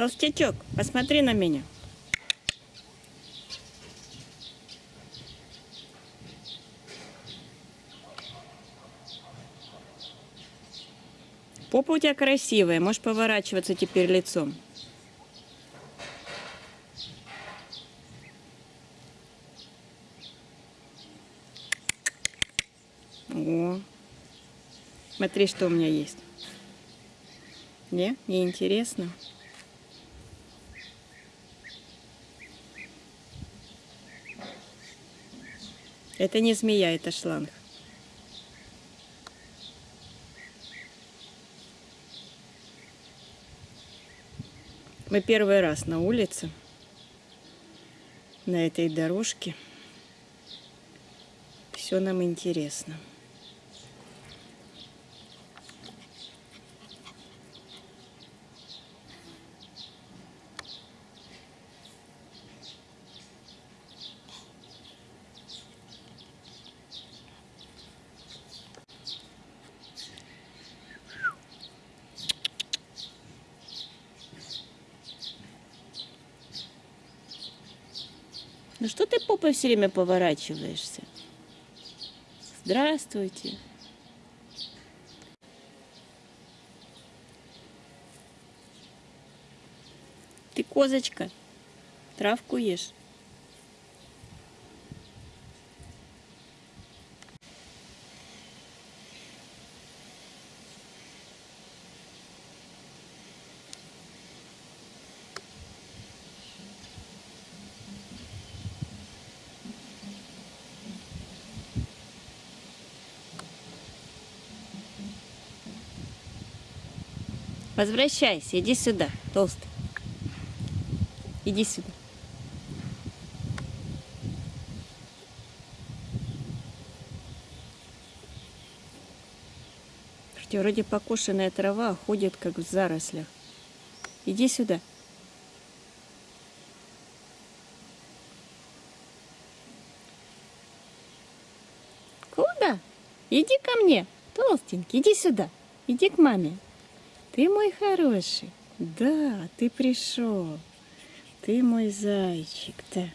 Толстячок, посмотри на меня. Попа у тебя красивая, можешь поворачиваться теперь лицом. О, смотри, что у меня есть. Не, не интересно. Это не змея, это шланг. Мы первый раз на улице, на этой дорожке. Все нам интересно. Ну что ты попой все время поворачиваешься? Здравствуйте. Ты козочка, травку ешь. Возвращайся, иди сюда, толстый. Иди сюда. Слушайте, вроде покошенная трава ходит как в зарослях. Иди сюда. Куда? Иди ко мне, толстенький, иди сюда. Иди к маме. Ты мой хороший. Да, ты пришел. Ты мой зайчик, да.